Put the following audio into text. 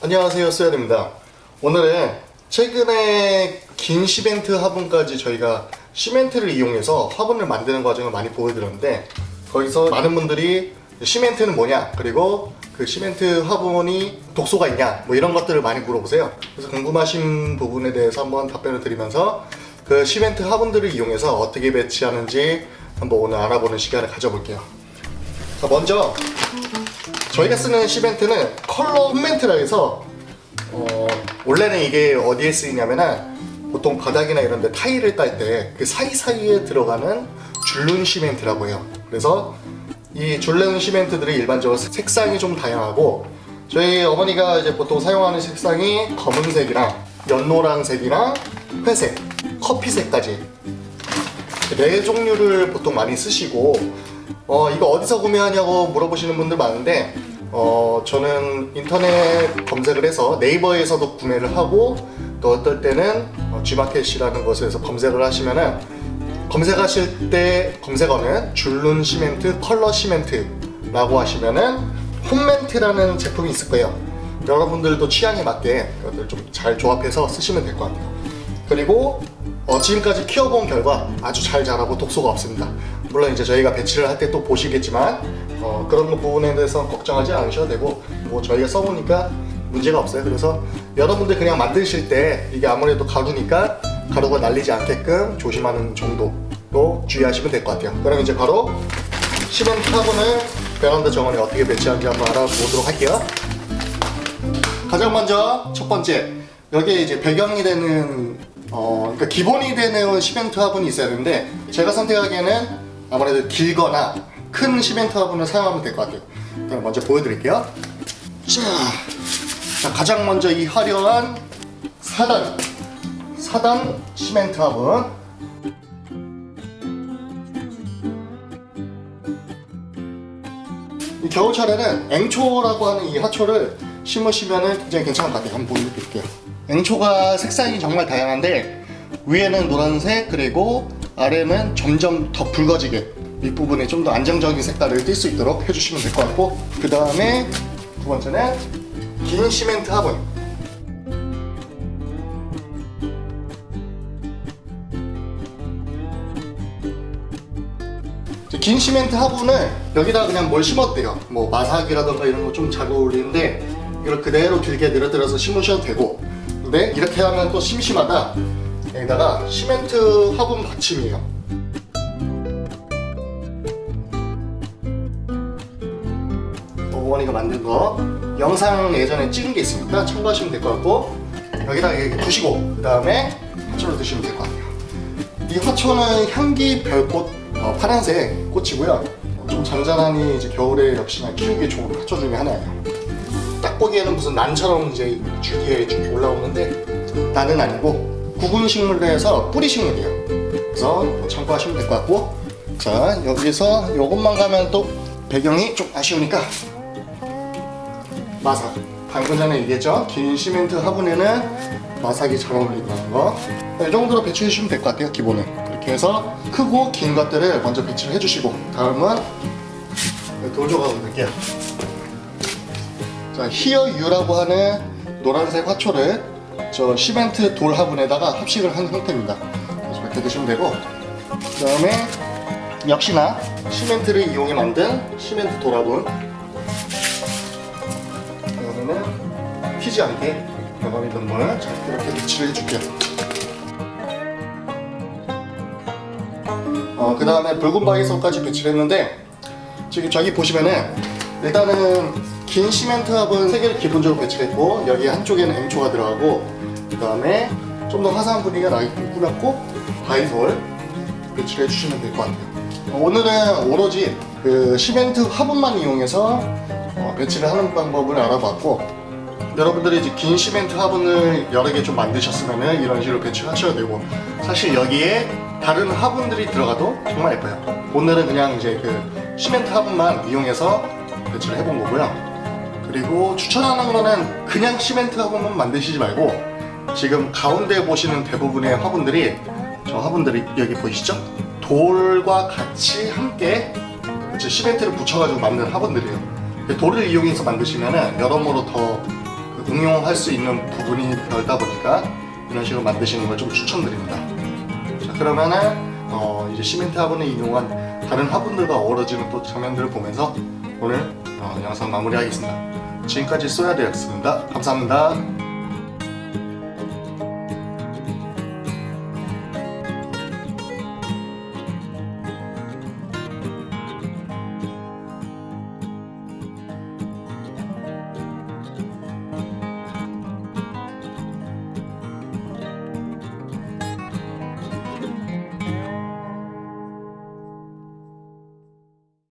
안녕하세요 수연입니다. 오늘은 최근에 긴 시멘트 화분까지 저희가 시멘트를 이용해서 화분을 만드는 과정을 많이 보여드렸는데 거기서 많은 분들이 시멘트는 뭐냐 그리고 그 시멘트 화분이 독소가 있냐 뭐 이런 것들을 많이 물어보세요. 그래서 궁금하신 부분에 대해서 한번 답변을 드리면서 그 시멘트 화분들을 이용해서 어떻게 배치하는지 한번 오늘 알아보는 시간을 가져볼게요. 자 먼저 저희가 쓰는 시멘트는 컬러 홈멘트라 해서 어, 원래는 이게 어디에 쓰이냐면은 보통 바닥이나 이런 데 타일을 깔때그 사이사이에 들어가는 줄눈 시멘트라고 해요. 그래서 이 줄눈 시멘트들이 일반적으로 색상이 좀 다양하고 저희 어머니가 이제 보통 사용하는 색상이 검은색이랑 연노란색이랑 회색, 커피색까지. 네 종류를 보통 많이 쓰시고 어 이거 어디서 구매하냐고 물어보시는 분들 많은데 어 저는 인터넷 검색을 해서 네이버에서도 구매를 하고 또 어떨 때는 어, G마켓이라는 곳에서 검색을 하시면은 검색하실 때 검색어는 줄눈 시멘트 컬러 시멘트라고 하시면은 홈멘트라는 제품이 있을 거예요. 여러분들도 취향에 맞게 그것들 좀 잘 조합해서 쓰시면 될 것 같아요. 그리고 어, 지금까지 키워본 결과 아주 잘 자라고 독소가 없습니다 물론 이제 저희가 배치를 할 때 또 보시겠지만 어, 그런 부분에 대해서 걱정하지 않으셔도 되고 뭐 저희가 써보니까 문제가 없어요. 그래서 여러분들 그냥 만드실 때 이게 아무래도 가루니까 가루가 날리지 않게끔 조심하는 정도로 주의하시면 될 것 같아요. 그럼 이제 바로 시멘트 화분을 베란다 정원에 어떻게 배치하는지 한번 알아보도록 할게요. 가장 먼저 첫 번째 여기에 이제 배경이 되는 어 그러니까 기본이 되는 시멘트 화분이 있어야 되는데 제가 선택하기에는 아무래도 길거나 큰 시멘트 화분을 사용하면 될 것 같아요. 그럼 먼저 보여드릴게요. 자, 자 가장 먼저 이 화려한 4단 4단 시멘트 화분. 이 겨울철에는 앵초라고 하는 이 화초를 심으시면 굉장히 괜찮을 것 같아요. 한번 보여드릴게요. 앵초가 색상이 정말 다양한데 위에는 노란색 그리고 아래는 점점 더 붉어지게 윗부분에 좀 더 안정적인 색깔을 띌 수 있도록 해주시면 될 것 같고 그 다음에 두 번째는 긴 시멘트 화분. 긴 시멘트 화분을 여기다 그냥 뭘 돼요. 뭐 마삭이라던가 이런 거 좀 잘 어울리는데 이걸 그대로 길게 늘어뜨려서 심으셔도 되고 근데 이렇게 하면 또 심심하다 여기다가 시멘트 화분 받침이에요. 어머니가 만든 거 영상 예전에 찍은 게 있으니까 참고하시면 될 것 같고 여기다 이렇게 두시고 그 다음에 화초를 드시면 될 것 같아요. 이 화초는 향기 별꽃 어, 파란색 꽃이고요. 좀 잔잔하니 이제 겨울에 역시나 키우기 좋은 화초 중에 하나예요. 딱 보기에는 무슨 난처럼 이제 줄기에 쭉 올라오는데 난은 아니고 구근 식물로 해서 뿌리 식물이에요. 그래서 참고하시면 될 것 같고. 자 여기서 요것만 가면 또 배경이 좀 아쉬우니까. 마삭 방금 전에 얘기했죠? 긴 시멘트 화분에는 마삭이 잘 어울린다는 거이 정도로 배치해 주시면 될 것 같아요 기본은. 그렇게 해서 크고 긴 것들을 먼저 배치를 해주시고 다음은 돌 조각을 넣을게요. 자 히어유라고 하는 노란색 화초를 저 시멘트 돌 화분에다가 합식을 한 상태입니다. 그래서 이렇게 드시면 되고 그 다음에 역시나 시멘트를 이용해 만든 시멘트 돌 화분. 이거는 튀지 않게 병아리 눈물 이렇게 배치를 해줄게요. 어, 그 다음에 붉은 바이솔까지 배치를 했는데 지금 저기 보시면은 일단은 긴 시멘트 화분 3개를 기본적으로 배치했고 여기 한쪽에는 앵초가 들어가고 그 다음에 좀 더 화사한 분위기가 나게끔 꾸몄고 바이솔 배치를 해주시면 될 것 같아요. 어, 오늘은 오로지 그 시멘트 화분만 이용해서 어, 배치를 하는 방법을 알아봤고 여러분들이 이제 긴 시멘트 화분을 여러 개 좀 만드셨으면 이런 식으로 배치를 하셔도 되고 사실 여기에 다른 화분들이 들어가도 정말 예뻐요. 오늘은 그냥 이제 그 시멘트 화분만 이용해서 배치를 해본 거고요 그리고 추천하는 거는 그냥 시멘트 화분만 만드시지 말고 지금 가운데 보시는 대부분의 화분들이 저 화분들이 여기 보이시죠? 돌과 같이 함께 그치, 시멘트를 붙여가지고 만든 화분들이에요 돌을 이용해서 만드시면 여러모로 더그 응용할 수 있는 부분이 넓다 보니까 이런 식으로 만드시는 걸 좀 추천드립니다. 자 그러면은 어, 이제 시멘트 화분을 이용한 다른 화분들과 어우러지는 또 장면들을 보면서 오늘 어, 영상 마무리하겠습니다. 지금까지 쏘야되었습니다. 감사합니다.